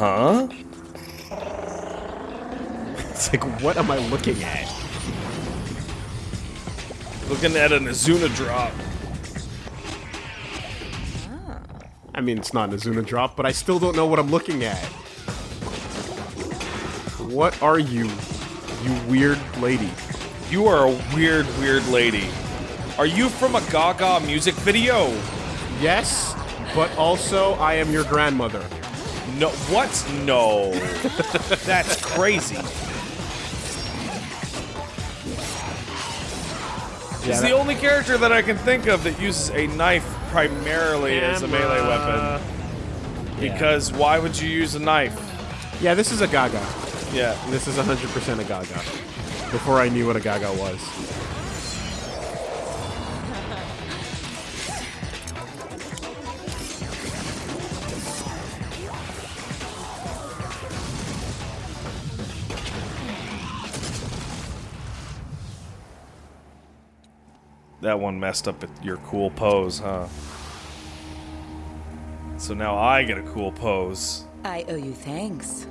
Huh? It's like, what am I looking at? Looking at an Azuna drop. Ah. I mean, it's not an Azuna drop, but I still don't know what I'm looking at. What are you, you weird lady? You are a weird, weird lady. Are you from a Gaga music video? Yes, but also I am your grandmother. No, what? No. That's crazy. He's Yeah, the that- only character that I can think of that uses a knife primarily as a melee weapon. Because why would you use a knife? Yeah, this is a Gaga. Yeah. This is 100% a Gaga. Before I knew what a Gaga was. That one messed up at your cool pose, huh? So now I get a cool pose. I owe you thanks.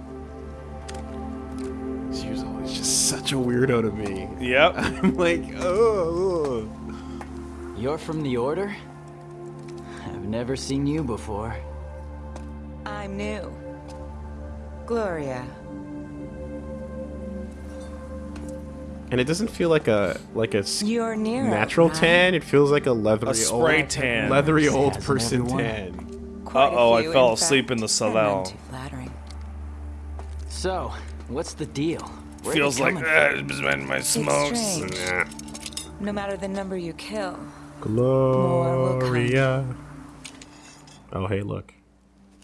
She was always just such a weirdo to me. Yep. I'm like, oh. You're from the Order? I've never seen you before. I'm new. Gloria. And it doesn't feel like a like a s- You're near natural right? tan. It feels like a leathery A spray old, tan. leathery old person tan. Uh-oh, I fell in asleep fact. in the They're salon. So, what's the deal? Where Feels like coming uh, been my smokes. strange. Nah. No matter the number you kill. Gloria. Oh, hey, look.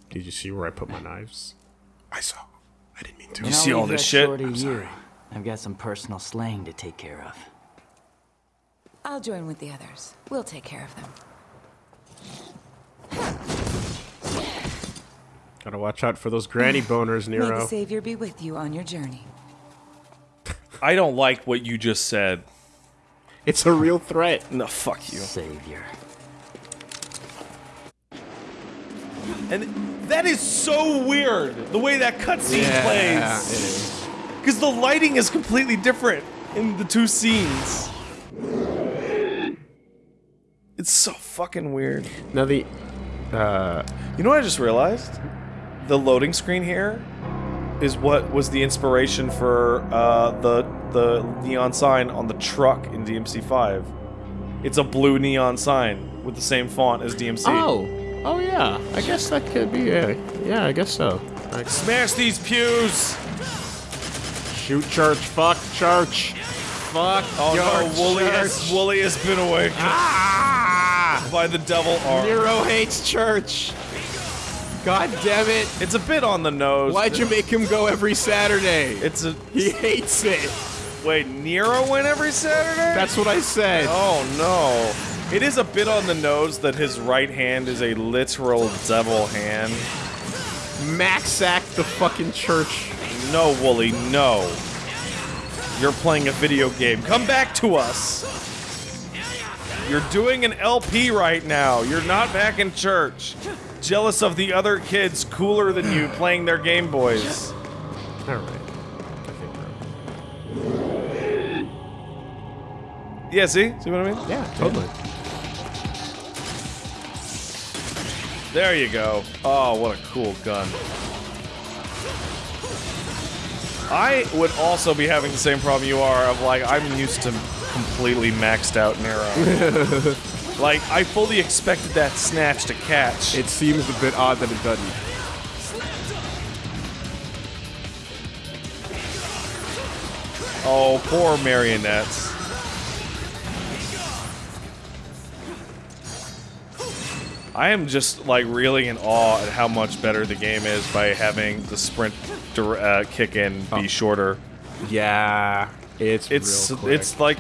Did you see where I put my knives? I saw. I didn't mean to. You, I'll see all this shit? I'm sorry. I've got some personal slaying to take care of. I'll join with the others. We'll take care of them. Gotta watch out for those granny boners, Nero. May the Savior be with you on your journey. I don't like what you just said. It's a real threat. No, fuck you. Savior. And that is so weird, the way that cutscene Yeah, it plays. Is. Because the lighting is completely different in the two scenes. It's so fucking weird. Now the, uh, You know what I just realized? The loading screen here is what was the inspiration for uh, the the neon sign on the truck in DMC5. It's a blue neon sign with the same font as DMC. oh, oh yeah. I guess that could be. Yeah, yeah. I guess so. Like, Smash these pews! Shoot church. Fuck church. Fuck. Oh your no, Wooly has. Wooly has been awakened Ah! by the devil arm. Nero hates church. God damn it! It's a bit on the nose. Why'd you make him go every Saturday? It's a he hates it. wait. Nero went every Saturday. That's what I said. Oh no. It is a bit on the nose that his right hand is a literal devil hand. Max sack the fucking church. No, Wooly, no. You're playing a video game. Come back to us. You're doing an LP right now. You're not back in church. Jealous of the other kids cooler than you playing their Game Boys. All right. I think we're- Yeah, see? See what I mean? Yeah, totally. There you go. Oh, what a cool gun. I would also be having the same problem you are of like, I'm used to completely maxed out Nero. like, I fully expected that snatch to catch. It seems a bit odd that it doesn't. Oh, poor marionettes. I am just like really in awe at how much better the game is by having the sprint uh, kick in be shorter. Yeah, it's It's it's like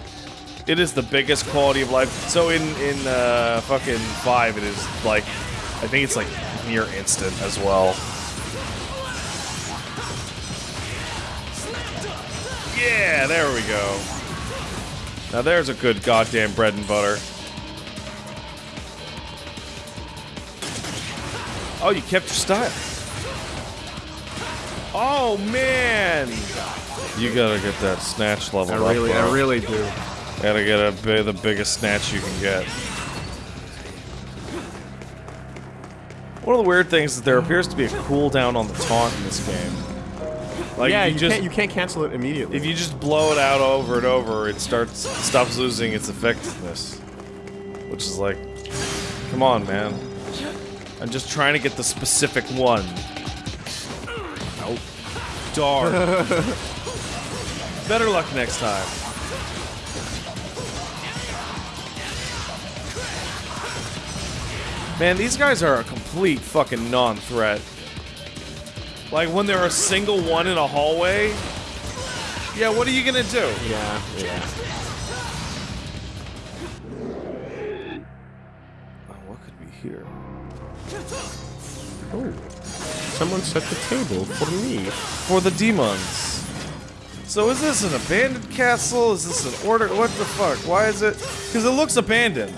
it is the biggest quality of life. So in in uh, fucking five, it is like I think it's like near instant as well. Yeah, there we go. Now there's a good goddamn bread and butter. Oh, you kept your style. Oh man! You gotta get that snatch level I really, up. I really do. Gotta get a the biggest snatch you can get. One of the weird things is there appears to be a cooldown on the taunt in this game. Like yeah, you, you, just can't you can't cancel it immediately. if you just blow it out over and over, it starts stops losing its effectiveness. Which is like, come on, man. I'm just trying to get the specific one. Nope. Darn. Better luck next time. Man, these guys are a complete fucking non-threat. Like when they're a single one in a hallway. Yeah, what are you gonna do? yeah, yeah. Oh, someone set the table for me. For the demons. So is this an abandoned castle? Is this an order? What the fuck? Why is it? Because it looks abandoned.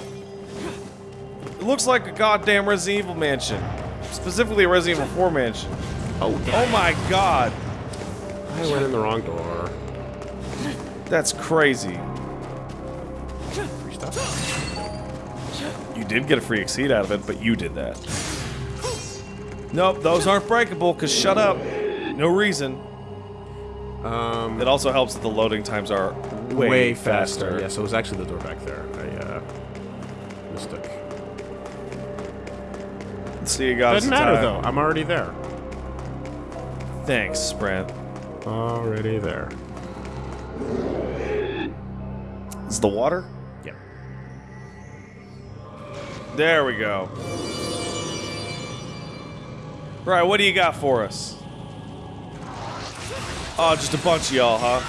It looks like a goddamn Resident Evil mansion. Specifically a Resident Evil 4 mansion. Oh, Oh my god. I went in the wrong door. That's crazy. Free stuff. You did get a free exceed out of it, but you did that. Nope, those aren't breakable, because shut up. No reason. Um, It also helps that the loading times are way, way, faster. faster. Yeah, so it was actually the door back there. I uh, mistook. See, you guys. Doesn't matter time. though. I'm already there. Thanks, Sprint. Already there. Is the water? Yeah. There we go. Right, what do you got for us? Oh, just a bunch of y'all, huh?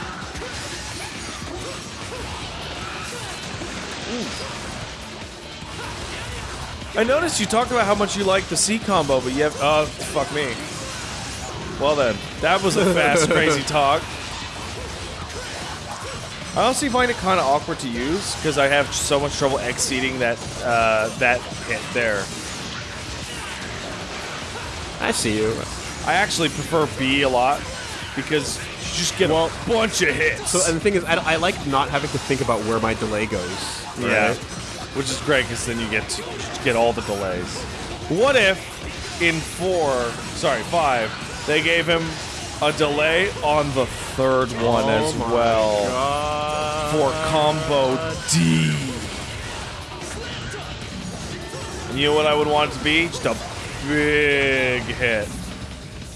Ooh. I noticed you talked about how much you like the C combo, but you have. Oh, fuck me. Well then, that was a fast, crazy talk. I honestly find it kind of awkward to use because I have so much trouble exceeding that uh, that hit there. I see you. I actually prefer B a lot because you just get Well- a bunch of hits. So, and the thing is, I, I like not having to think about where my delay goes. yeah, which is great because then you get to get all the delays. What if in four, sorry, five, they gave him a delay on the third one Oh as well God. for combo D? And you know what I would want it to be? Just a big hit.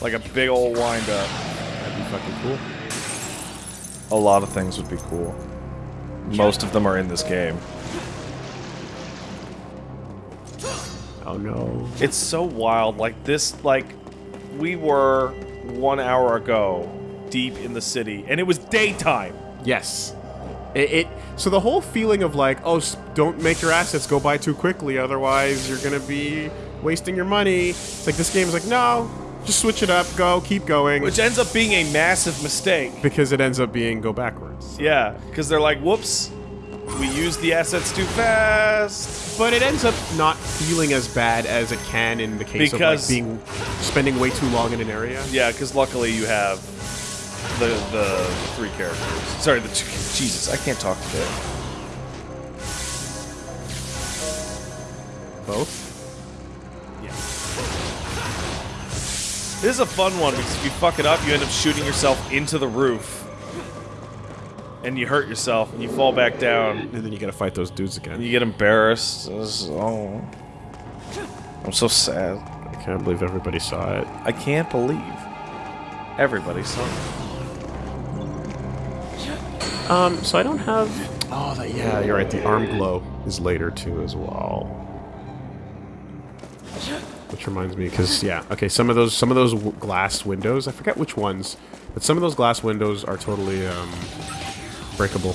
Like a big old windup. That'd be fucking cool. A lot of things would be cool. Most of them are in this game. Oh no. It's so wild. Like this, like we were one hour ago deep in the city, and it was daytime. Yes. It, it so the whole feeling of like, oh, don't make your assets go by too quickly, otherwise you're gonna be wasting your money. It's like this game is like, no, just switch it up, go, keep going, Which ends up being a massive mistake. because it ends up being go backwards. Yeah, because they're like, whoops, we used the assets too fast. But it ends up not feeling as bad as it can in the case Because- of like being spending way too long in an area. Yeah, because luckily you have the the three characters. Sorry, the two. Jesus, I can't talk today. Both. This is a fun one because if you fuck it up, you end up shooting yourself into the roof. And you hurt yourself, and you fall back down, And then you gotta fight those dudes and again. you get embarrassed. Is- oh. I'm so sad. I can't believe everybody saw it. I can't believe everybody saw it. Um, so I don't have. Oh, that, yeah, you're right. The arm glow is later too as well. Which reminds me, because yeah, okay, some of those some of those glass windows, I forget which ones, but some of those glass windows are totally um, breakable.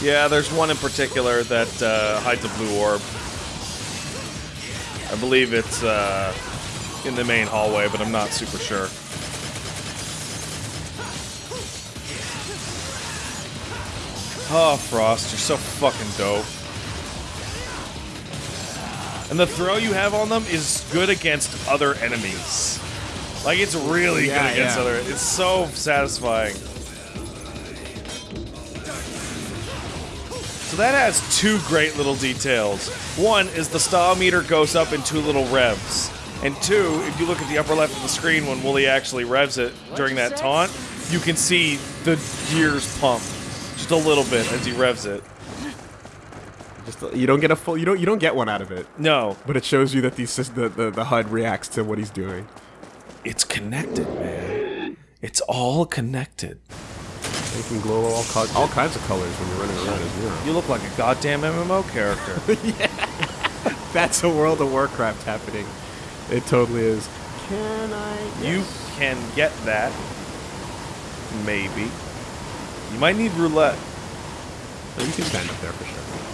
Yeah, there's one in particular that uh, hides a blue orb. I believe it's uh, in the main hallway, but I'm not super sure. Oh, Frost, you're so fucking dope. And the throw you have on them is good against other enemies. Like it's really Yeah, good against yeah. other. It's so satisfying. So that has two great little details. One is the style meter goes up in two little revs. And two, if you look at the upper left of the screen when Wooly actually revs it during that taunt, you can see the gears pump just a little bit as he revs it. Just you don't get a full. You don't. You don't get one out of it. No, But it shows you that the, the, the, the HUD reacts to what he's doing. it's connected, man. It's all connected. You can glow all, co- all kinds of colors when you're running around as Nero. You look like a goddamn MMO character. Yeah. That's a World of Warcraft happening. It totally is. Can I? You can get that. Maybe. You might need roulette. You can stand up there for sure.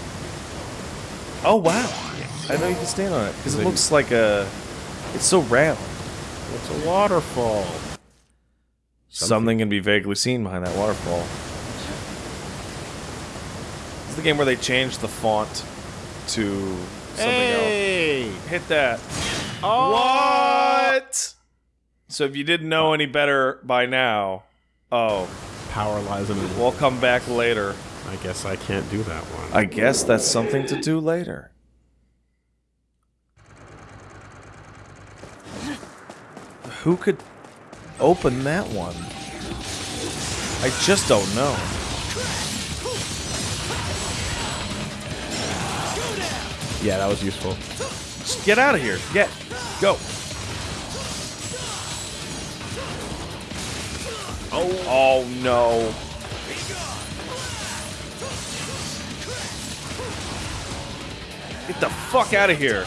Oh wow! I know you can stand on it because it looks like a. It's so round. It's a waterfall. Something can be vaguely seen behind that waterfall. This is the game where they changed the font to something Hey! else. Hit that. Oh! What? So if you didn't know any better by now, oh, Power lies in the we'll come back later. I guess I can't do that one. I guess that's something to do later. Who could open that one? I just don't know. yeah, that was useful. Just get out of here. Get. Go. Oh. Oh no. Get the fuck out of here.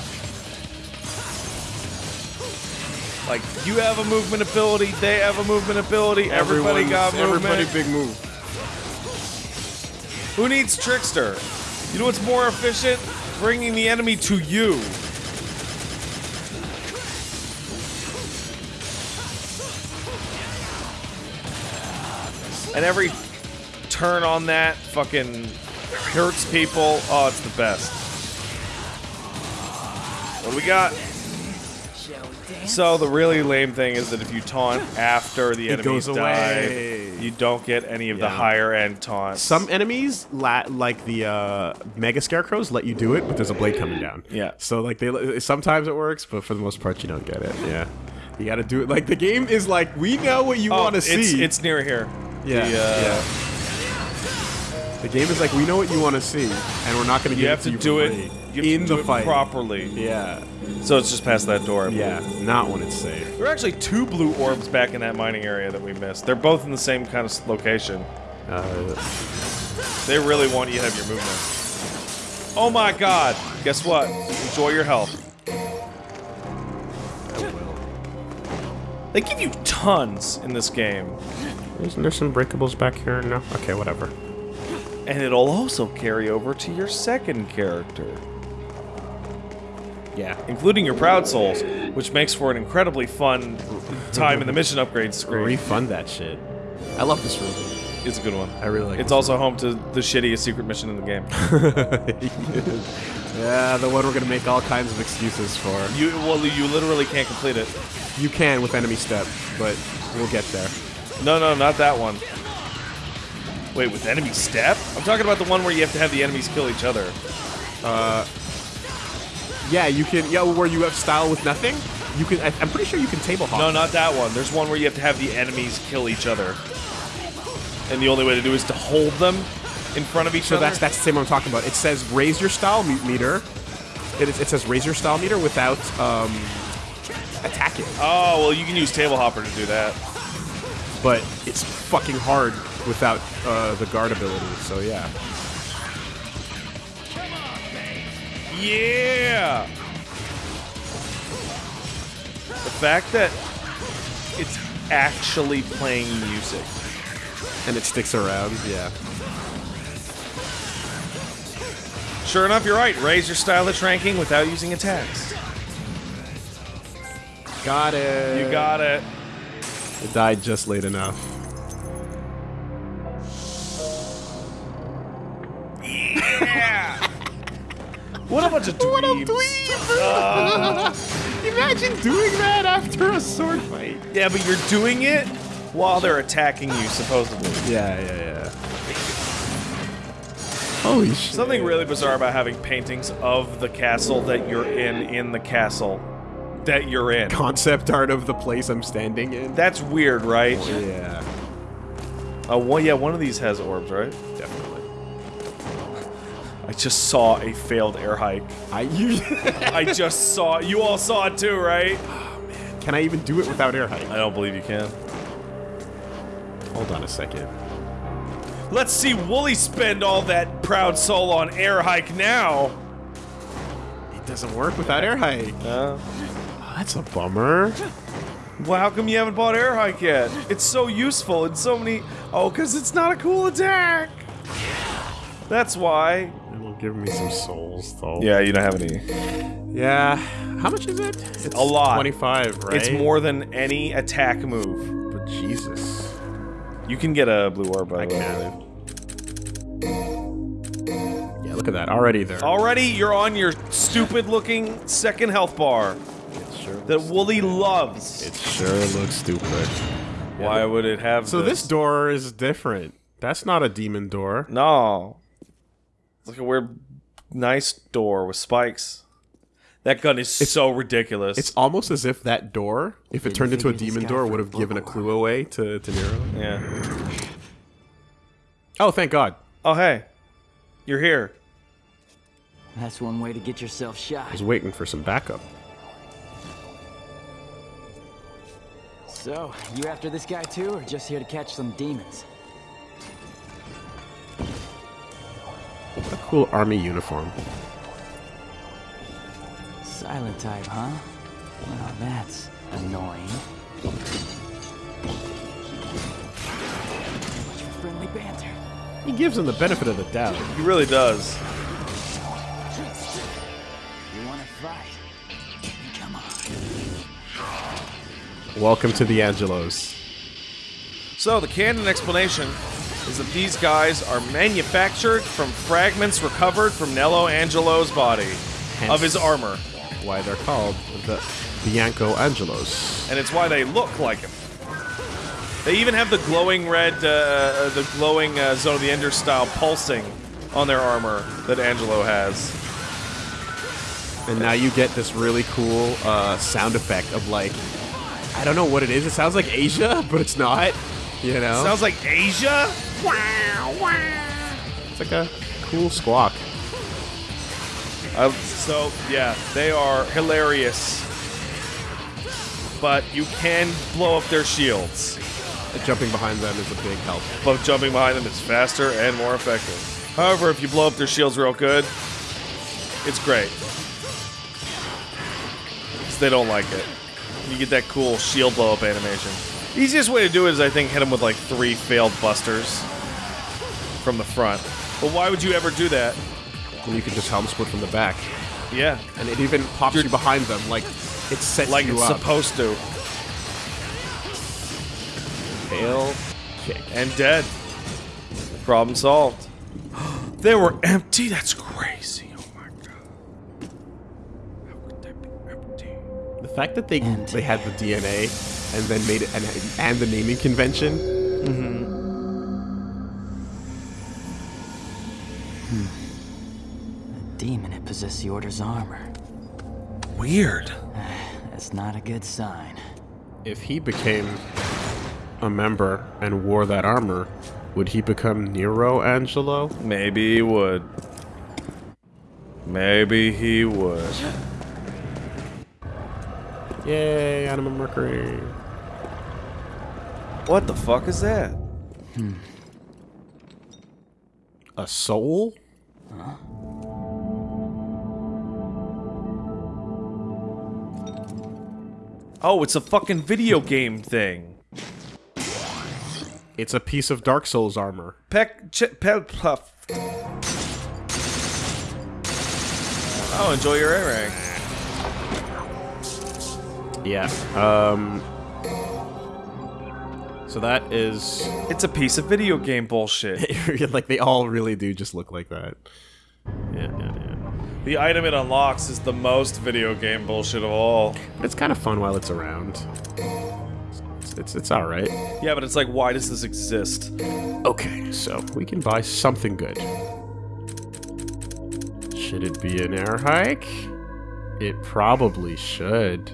Like, you have a movement ability, they have a movement ability, everybody got movement. Everybody big move. Who needs Trickster? You know what's more efficient? Bringing the enemy to you. And every turn on that fucking hurts people. Oh, it's the best. What do we got? So the really lame thing is that if you taunt after the It enemies away. you don't get any of the higher end taunts. Some enemies, la- like the uh, Mega Scarecrows, let you do it, but there's a blade coming down. Yeah. So like they sometimes it works, but for the most part you don't get it. Yeah. You got to do it. Like the game is like we know what you Oh, want to see. It's, it's near here. yeah. the, uh, yeah. The game is like we know what you want to see, and we're not going to You give have it to you do it. You have in to the do it fight properly. Yeah. So it's just past that door. I believe. Yeah. Not when it's safe. There are actually two blue orbs back in that mining area that we missed. They're both in the same kind of location. Uh, They really want you to have your movement. Oh my god! Guess what? Enjoy your health. They give you tons in this game. isn't there some breakables back here? No. Okay. Whatever. And it'll also carry over to your second character, Yeah. including your Proud Souls, which makes for an incredibly fun time in the mission upgrade screen. Refund that shit. I love this room. It's a good one. I really like it. It's this also home to the shittiest secret mission in the game. yeah, the one we're gonna make all kinds of excuses for. You well, you literally can't complete it. You can with enemy step, but we'll get there. No, no, not that one. Wait, with enemy step? I'm talking about the one where you have to have the enemies kill each other. Uh, Yeah, you can. Yeah, where you have style with nothing. You can. I, I'm pretty sure you can table hop. No, not that one. There's one where you have to have the enemies kill each other. And the only way to do is to hold them in front of each So other. that's that's the same I'm talking about. It says raise your style me- meter. It, it says raise your style meter without um, attacking, Oh, well, you can use Table Hopper to do that. but it's fucking hard without uh, the guard ability. So yeah. Yeah! The fact that it's actually playing music. And it sticks around. Yeah. Sure enough, you're right. Raise your stylish ranking without using attacks. Got it. You got it. It died just late enough. What a bunch of dweebs. Imagine doing that after a sword fight. Yeah, but you're doing it while they're attacking you, supposedly. Yeah, yeah, yeah. Holy shit. Something really bizarre about having paintings of the castle that you're in in the castle that you're in. Concept art of the place I'm standing in. That's weird, right? yeah, Uh, one, yeah, one of these has orbs, right? definitely. I just saw a failed air hike. I you I just saw. You all saw it too, right? Can I even do it without air hike? I don't believe you can. Hold on a second. Let's see Wooly spend all that proud soul on air hike now. It doesn't work without air hike. Uh, Oh, that's a bummer. well, how come you haven't bought air hike yet? It's so useful in so many. Oh, because it's not a cool attack. That's why. Give me some souls though. Yeah, you don't have any. Yeah. How much is it? It's A lot. 25, right? It's more than any attack move. But Jesus. You can get a blue orb by I the way. can. Yeah, look at that. Already there. Already, you're on your stupid-looking second health bar It sure, that Wooly loves. it sure looks stupid. Why would it have? So this door is different. That's not a demon door. No. It's like a weird, nice door with spikes. That gun is so ridiculous. It's almost as if that door, if it turned into a demon door, would have given a clue away to, to Nero. yeah. Oh, thank God. Oh hey, you're here. That's one way to get yourself shot. I shot. was waiting for some backup. So, you after this guy too, or just here to catch some demons? Cool army uniform. Silent type, huh? Well, that's annoying. Much for friendly banter. He gives him the benefit of the doubt. He really does. You wanna fight? Come on. Welcome to the Angelos. So the canon explanation is that these guys are manufactured from fragments recovered from Nello Angelo's body of his armor, Why they're called the Bianco Angelos. and it's why they look like him. They even have the glowing red, uh, the glowing uh, Zone of the Ender style pulsing on their armor that Angelo has. And now you get this really cool uh, sound effect of like, I don't know what it is. It sounds like Asia, but it's not. You know? Sounds like Asia. It's like a cool squawk. Uh, so yeah, they are hilarious, but you can blow up their shields. Jumping behind them is a big help. But jumping behind them is faster and more effective. However, if you blow up their shields real good, it's great. 'Cause they don't like it. You get that cool shield blow up animation. Easiest way to do it is, I think, hit them with like three failed busters from the front. But why would you ever do that? And you can just helm split from the back. Yeah, And it even pops you behind them, like it sets like you it's up. supposed to. Tail kick. and dead. Problem solved. they were empty. That's crazy. Oh my god. How could they be empty? The fact that they they had the DNA and then made it and, and the naming convention. Mhm. A demon had possessed the Order's armor. Weird. That's not a good sign. If he became a member and wore that armor, would he become Nero Angelo? Maybe he would. Maybe he would. Yay, Anima Mercury. What the fuck is that? Hmm. A soul? Oh, it's a fucking video game thing. It's a piece of Dark Souls armor. Peck, ch- pe- puff. Oh, enjoy your A rank. Yeah. Um. So that is It's a piece of video game bullshit. like they all really do just look like that. Yeah, yeah, yeah. The item it unlocks is the most video game bullshit of all. But it's kind of fun while it's around. It's, it's, it's alright. Yeah, but it's like, why does this exist? Okay, so we can buy something good. Should it be an air hike? It probably should.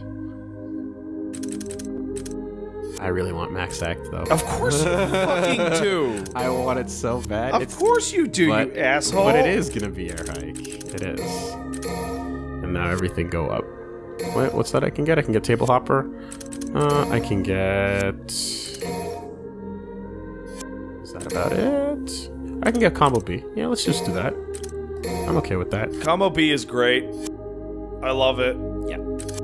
I really want Max Act though. Of course you fucking do. I want it so bad. Of course you do, but, you asshole. But it is gonna be air hike. It is. And now everything go up. Wait, what's that I can get? I can get table hopper. Uh, I can get. Is that about it? I can get combo B. Yeah, let's just do that. I'm okay with that. Combo B is great. I love it. Yeah.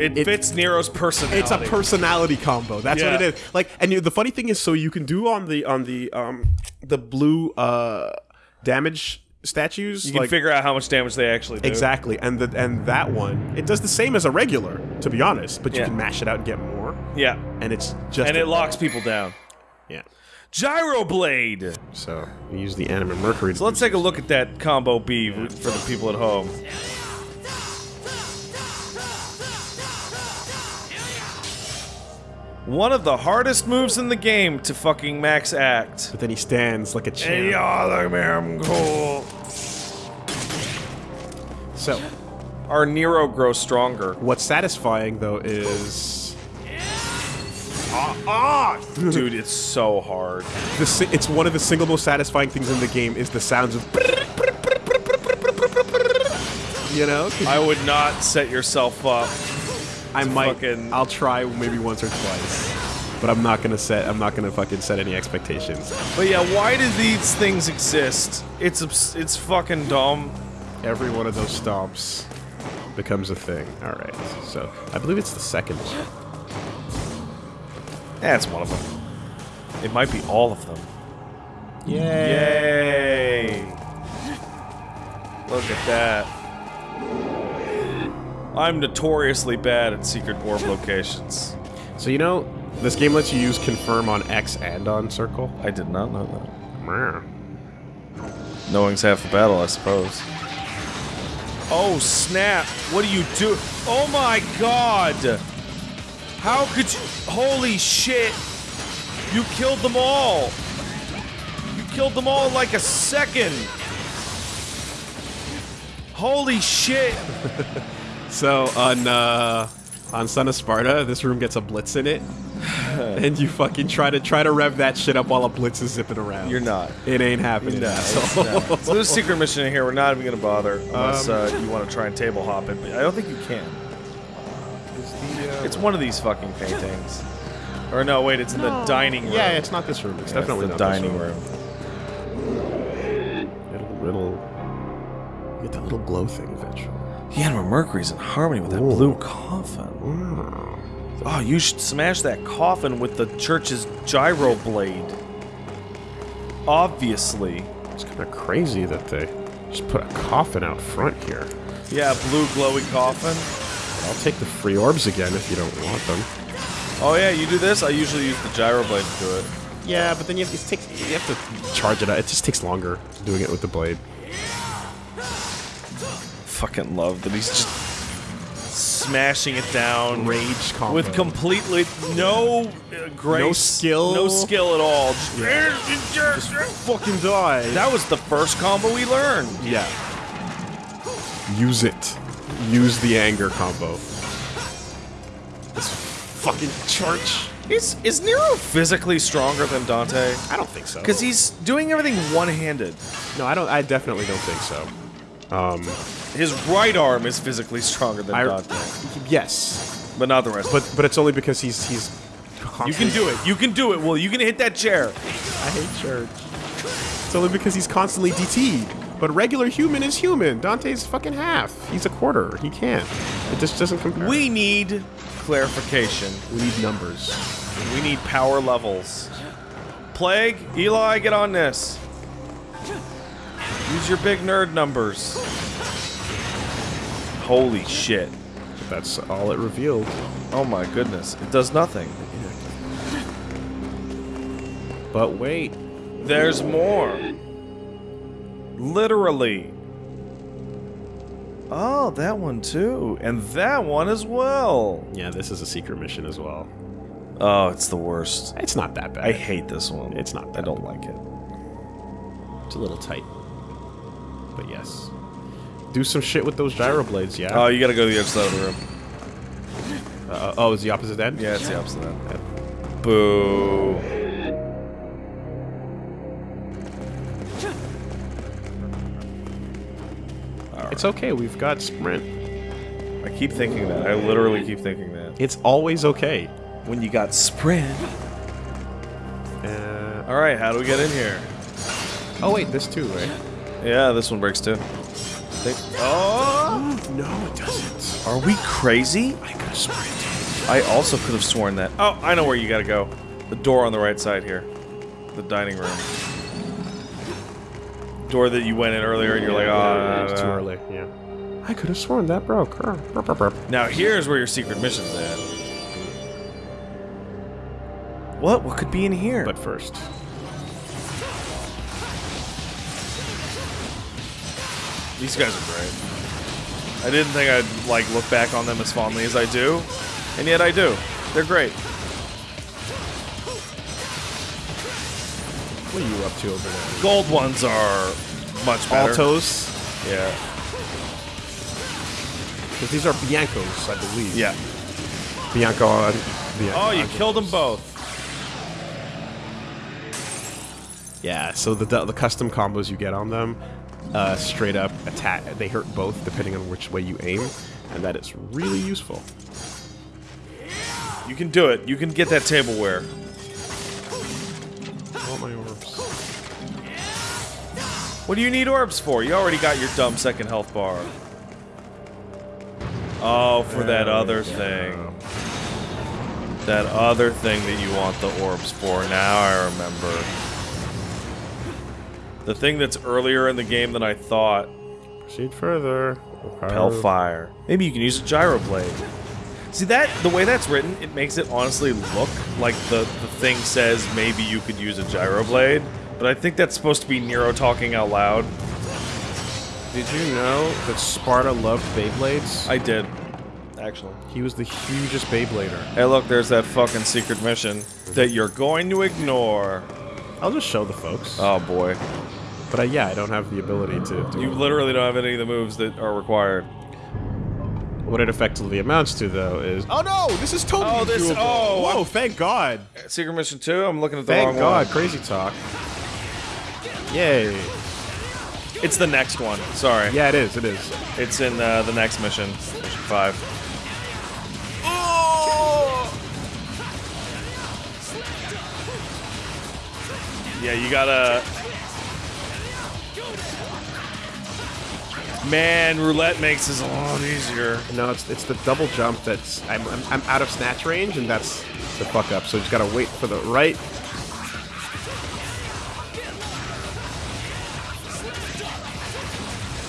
It, It- fits Nero's personality. It's a personality combo. That's Yeah. what it is. Like, and you, the funny thing is, so you can do on the on the um the blue uh damage statues. You can like, figure out how much damage they actually do. Exactly, and the and that one, it does the same as a regular, to be honest. But you Yeah. can mash it out and get more, Yeah. and it's just And it locks people down. Yeah. Gyro Blade. So we use the anima mercury. So let's take a look at that combo B for the people at home. One of the hardest moves in the game to fucking max act. But then he stands like a champ. Hey y'all, look at me, I'm cool. So Our Nero grows stronger. what's satisfying though is uh-uh. Dude, it's so hard. the si- it's one of the single most satisfying things in the game is the sounds of. You know? I would not set yourself up. I might. fucking- I'll try maybe once or twice, but I'm not gonna set. I'm not gonna fucking set any expectations. But yeah, why do these things exist? It's it's fucking dumb. Every one of those stomps becomes a thing. All right. So I believe it's the second one. That's one of them. It might be all of them. Yay! Yay! Look at that. I'm notoriously bad at secret orb locations. So you know, this game lets you use confirm on X and on circle. I did not know that. Meh. Knowing's half the battle, I suppose. Oh, snap. What do you do? Oh my god! How could you. Holy shit! You killed them all! You killed them all in like a second! Holy shit! So on uh, on Son of Sparda, this room gets a blitz in it, and you fucking try to try to rev that shit up while a blitz is zipping around. You're not. It ain't happening. No, asshole. it's not. So there's a secret mission in here. We're not even gonna bother unless uh, you want to try and table hop it. But I don't think you can. It's one of these fucking paintings. Or no, wait, it's in the dining room. Yeah, it's not this room. It's Yeah, definitely the not dining this room. It'll, it'll get that little glow thing eventually. The Anima Mercury's in harmony with that blue coffin. Oh, you should smash that coffin with the church's gyro blade. Obviously. It's kind of crazy that they just put a coffin out front here. Yeah, blue glowy coffin. I'll take the free orbs again if you don't want them. Oh yeah, you do this? I usually use the gyro blade to do it. Yeah, but then you have, to take, you have to charge it out. It just takes longer doing it with the blade. Fucking love that he's just smashing it down. Rage combo. with completely no uh, grace, No skill. no skill at all. Just- fucking die. That was the first combo we learned. yeah. Use it. Use the anger combo. This fucking church. Is is Nero physically stronger than Dante? I don't think so. Because he's doing everything one-handed. no, I don't. I definitely don't think so. Um, His right arm is physically stronger than I, Dante, yes, but not the rest. but but it's only because he's he's. you can do it. You can do it. Well, you can hit that chair. I hate church. It's only because he's constantly DT'd. But regular human is human. Dante's fucking half. He's a quarter. He can't. It just doesn't compare. We need clarification. we need numbers. We need power levels. Plague, Eli, get on this. Use your big nerd numbers. Holy shit. That's all it revealed. Oh my goodness. It does nothing. But wait, There's more. Literally. Oh, that one too. And that one as well. Yeah, this is a secret mission as well. Oh, it's the worst. It's not that bad. I hate this one. It's not I don't like it. It's a little tight. But yes. Do some shit with those gyro blades, yeah? Oh, you gotta go to the other side of the room. Uh, oh, is the opposite end? Yeah, it's the opposite end. that. Boo. It's okay, we've got sprint. I keep thinking that. I literally keep thinking that. It's always okay. When you got sprint. Uh, All right, how do we get in here? oh wait, this too, right? Yeah, this one breaks too. They- oh! No, it doesn't. Are we crazy? I could got sprint. I also could have sworn that. Oh, I know where you gotta go. The door on the right side here. The dining room. Door that you went in earlier and you're like, oh, it's too early. Yeah. I could have sworn that broke. Now here's where your secret mission's at. What? What could be in here? But first, These guys are great. I didn't think I'd like look back on them as fondly as I do, and yet I do. They're great. what are you up to over there? Gold ones are much better. Altos, Yeah. because these are Biancos, I believe. Yeah. Bianco. Uh, Bianco. Oh, you killed them both. Yeah. So the the custom combos you get on them, uh, straight up attack. They hurt both depending on which way you aim, and that is really useful. You can do it. You can get that tableware. I want my orbs. What do you need orbs for? You already got your dumb second health bar. Oh, for that other thing. That other thing that you want the orbs for. Now I remember. The thing that's earlier in the game than I thought. Proceed further. Hellfire. Maybe you can use a gyro blade. See that the way that's written, it makes it honestly look like the the thing says maybe you could use a gyro blade, but I think that's supposed to be Nero talking out loud. Did you know that Sparda loved Beyblades? I did, actually. he was the hugest Beyblader. Hey, look, there's that fucking secret mission that you're going to ignore. I'll just show the folks. Oh boy, But uh, yeah, I don't have the ability to do you it. literally don't have any of the moves that are required. What it effectively amounts to, though, is oh no, this is totally Oh, this- doable. oh, whoa! I'm- Thank God! Secret mission two. I'm looking at the wrong one. Thank wrong God! one. Crazy talk. Yay! It's the next one. Sorry. Yeah, it is. It is. It's in uh, the next mission, mission five. Yeah, you gotta. Man, roulette makes this a lot easier. No, it's it's the double jump that's I'm, I'm I'm out of snatch range, and that's the fuck up. So you just gotta wait for the right.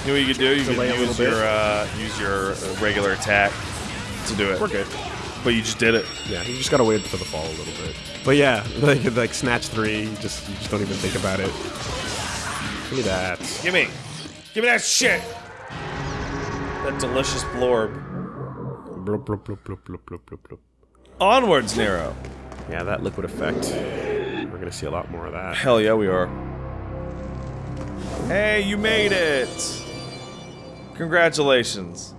You know what you could do? You Delay could use little bit. your uh, use your uh, regular attack to do it. We're good. But you just did it. Yeah, you just gotta wait for the fall a little bit. But yeah, like like snatch three, you just you just don't even think about it. Give me that. Give me, give me that shit. That delicious blorb. Blub, blub, blub, blub, blub, blub, blub, blub. Onwards, Nero. Yeah, that liquid effect. We're gonna see a lot more of that. Hell yeah, we are. Hey, you made it! Congratulations.